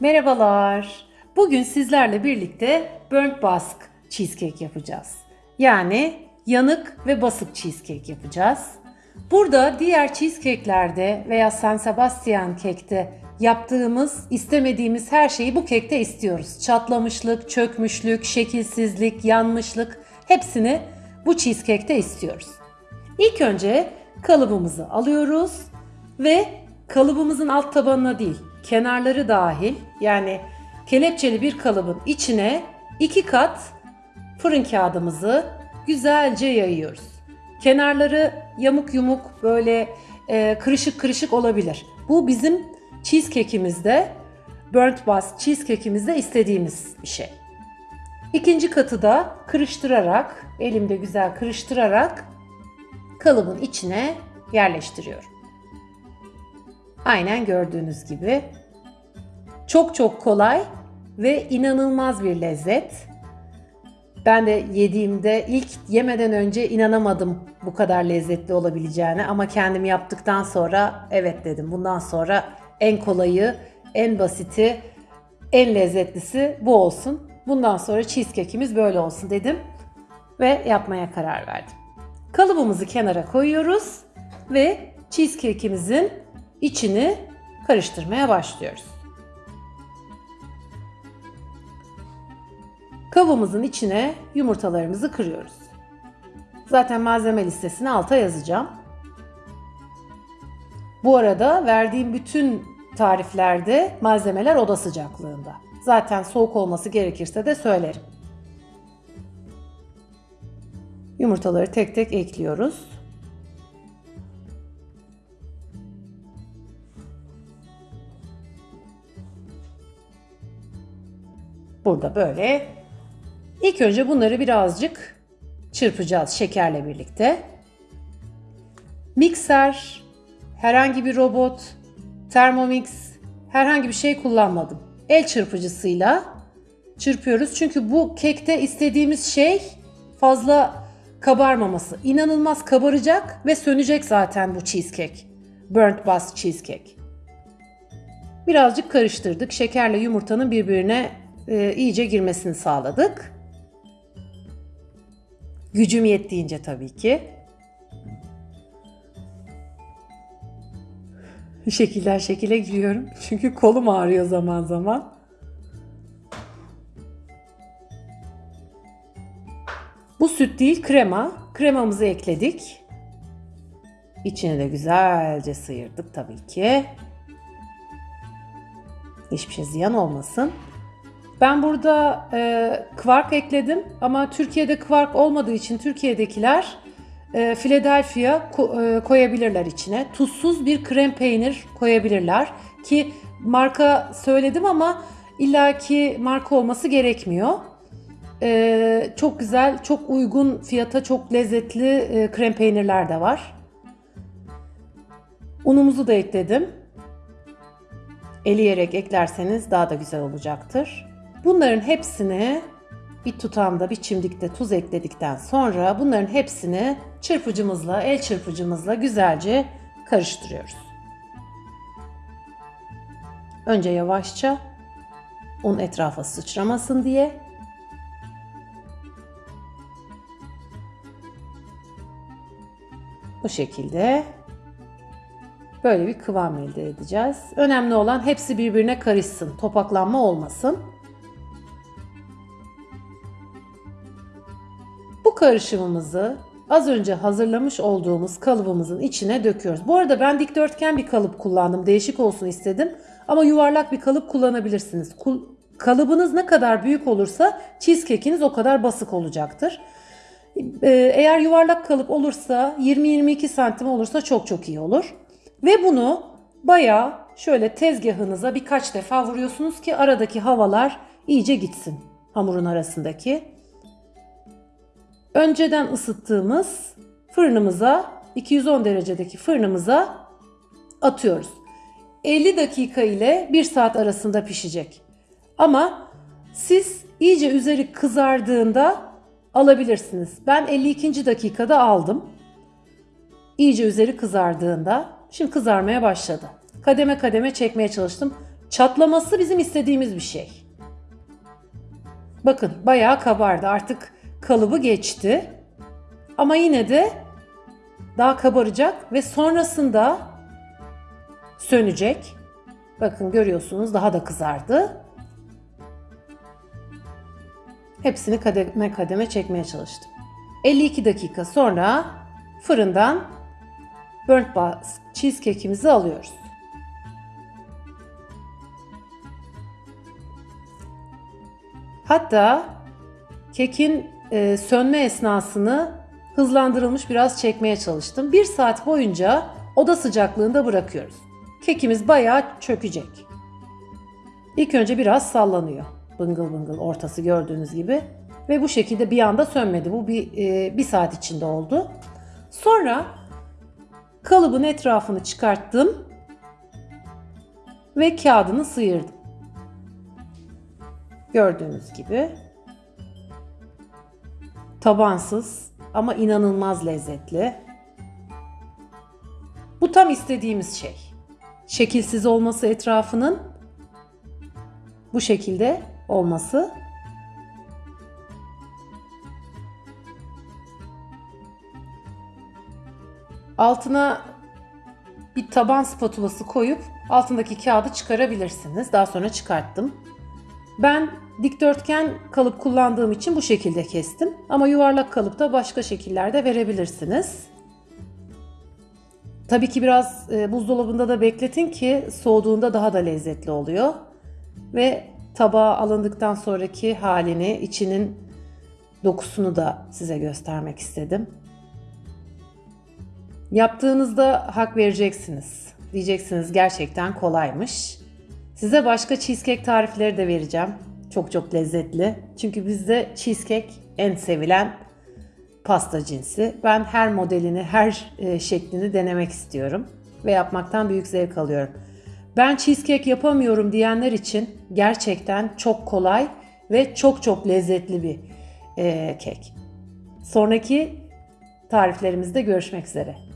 Merhabalar. Bugün sizlerle birlikte burnt bask cheesecake yapacağız. Yani yanık ve basık cheesecake yapacağız. Burada diğer cheesecake'lerde veya San Sebastian kekte yaptığımız, istemediğimiz her şeyi bu kekte istiyoruz. Çatlamışlık, çökmüşlük, şekilsizlik, yanmışlık hepsini bu cheesecake'te istiyoruz. İlk önce kalıbımızı alıyoruz ve kalıbımızın alt tabanına değil, kenarları dahil yani kelepçeli bir kalıbın içine iki kat fırın kağıdımızı güzelce yayıyoruz. Kenarları yamuk yumuk böyle e, kırışık kırışık olabilir. Bu bizim cheesecake'imizde, burnt bus cheesecake'imizde istediğimiz bir şey. İkinci katı da kırıştırarak, elimde güzel kırıştırarak kalıbın içine yerleştiriyorum. Aynen gördüğünüz gibi. Çok çok kolay ve inanılmaz bir lezzet. Ben de yediğimde ilk yemeden önce inanamadım bu kadar lezzetli olabileceğine ama kendim yaptıktan sonra evet dedim. Bundan sonra en kolayı, en basiti, en lezzetlisi bu olsun. Bundan sonra cheesecake'imiz böyle olsun dedim ve yapmaya karar verdim. Kalıbımızı kenara koyuyoruz ve cheesecake'imizin içini karıştırmaya başlıyoruz. Kabımızın içine yumurtalarımızı kırıyoruz. Zaten malzeme listesini alta yazacağım. Bu arada verdiğim bütün tariflerde malzemeler oda sıcaklığında. Zaten soğuk olması gerekirse de söylerim. Yumurtaları tek tek ekliyoruz. Burada böyle. İlk önce bunları birazcık çırpacağız şekerle birlikte. Mikser, herhangi bir robot, Thermomix, herhangi bir şey kullanmadım. El çırpıcısıyla çırpıyoruz. Çünkü bu kekte istediğimiz şey fazla kabarmaması. İnanılmaz kabaracak ve sönecek zaten bu cheesecake. Burnt bus cheesecake. Birazcık karıştırdık. Şekerle yumurtanın birbirine e, iyice girmesini sağladık. Gücüm yettiğince tabii ki. Şekiller şekile giriyorum. Çünkü kolum ağrıyor zaman zaman. Bu süt değil krema. Kremamızı ekledik. İçini de güzelce sıyırdık tabii ki. Hiçbir şey ziyan olmasın. Ben burada e, kvark ekledim ama Türkiye'de kvark olmadığı için Türkiye'dekiler e, Philadelphia ko- e, koyabilirler içine. Tuzsuz bir krem peynir koyabilirler ki marka söyledim ama illaki marka olması gerekmiyor. E, çok güzel, çok uygun fiyata çok lezzetli e, krem peynirler de var. Unumuzu da ekledim. Eleyerek eklerseniz daha da güzel olacaktır. Bunların hepsini bir tutamda bir çimdikte tuz ekledikten sonra bunların hepsini çırpıcımızla, el çırpıcımızla güzelce karıştırıyoruz. Önce yavaşça un etrafa sıçramasın diye bu şekilde böyle bir kıvam elde edeceğiz. Önemli olan hepsi birbirine karışsın, topaklanma olmasın. Karışımımızı az önce hazırlamış olduğumuz kalıbımızın içine döküyoruz. Bu arada ben dikdörtgen bir kalıp kullandım. Değişik olsun istedim. Ama yuvarlak bir kalıp kullanabilirsiniz. Kul kalıbınız ne kadar büyük olursa cheesecake'iniz o kadar basık olacaktır. Ee, eğer yuvarlak kalıp olursa 20-22 santim olursa çok çok iyi olur. Ve bunu bayağı şöyle tezgahınıza birkaç defa vuruyorsunuz ki aradaki havalar iyice gitsin hamurun arasındaki önceden ısıttığımız fırınımıza 210 derecedeki fırınımıza atıyoruz. 50 dakika ile 1 saat arasında pişecek. Ama siz iyice üzeri kızardığında alabilirsiniz. Ben 52. dakikada aldım. İyice üzeri kızardığında şimdi kızarmaya başladı. Kademe kademe çekmeye çalıştım. Çatlaması bizim istediğimiz bir şey. Bakın bayağı kabardı. Artık kalıbı geçti. Ama yine de daha kabaracak ve sonrasında sönecek. Bakın görüyorsunuz daha da kızardı. Hepsini kademe kademe çekmeye çalıştım. 52 dakika sonra fırından burnt busk cheesecake'imizi alıyoruz. Hatta kekin e, sönme esnasını hızlandırılmış biraz çekmeye çalıştım. Bir saat boyunca oda sıcaklığında bırakıyoruz. Kekimiz bayağı çökecek. İlk önce biraz sallanıyor. Bıngıl bıngıl ortası gördüğünüz gibi. Ve bu şekilde bir anda sönmedi. Bu bir, e, bir saat içinde oldu. Sonra kalıbın etrafını çıkarttım ve kağıdını sıyırdım. Gördüğünüz gibi tabansız ama inanılmaz lezzetli. Bu tam istediğimiz şey. Şekilsiz olması etrafının bu şekilde olması. Altına bir taban spatulası koyup altındaki kağıdı çıkarabilirsiniz. Daha sonra çıkarttım. Ben dikdörtgen kalıp kullandığım için bu şekilde kestim. Ama yuvarlak kalıpta başka şekillerde verebilirsiniz. Tabii ki biraz e, buzdolabında da bekletin ki soğuduğunda daha da lezzetli oluyor. Ve tabağa alındıktan sonraki halini, içinin dokusunu da size göstermek istedim. Yaptığınızda hak vereceksiniz. Diyeceksiniz gerçekten kolaymış. Size başka cheesecake tarifleri de vereceğim. Çok çok lezzetli. Çünkü bizde cheesecake en sevilen pasta cinsi. Ben her modelini, her e, şeklini denemek istiyorum ve yapmaktan büyük zevk alıyorum. Ben cheesecake yapamıyorum diyenler için gerçekten çok kolay ve çok çok lezzetli bir e, kek. Sonraki tariflerimizde görüşmek üzere.